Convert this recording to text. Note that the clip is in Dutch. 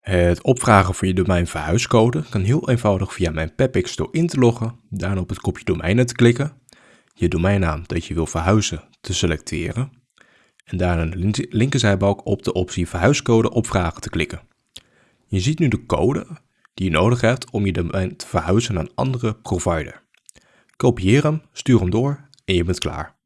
Het opvragen van je domein verhuiscode kan heel eenvoudig via mijn Pepix door in te loggen, daarna op het kopje domeinen te klikken, je domeinnaam dat je wil verhuizen te selecteren en daarna in de linkerzijbalk op de optie verhuiscode opvragen te klikken. Je ziet nu de code die je nodig hebt om je domein te verhuizen naar een andere provider. Kopieer hem, stuur hem door en je bent klaar.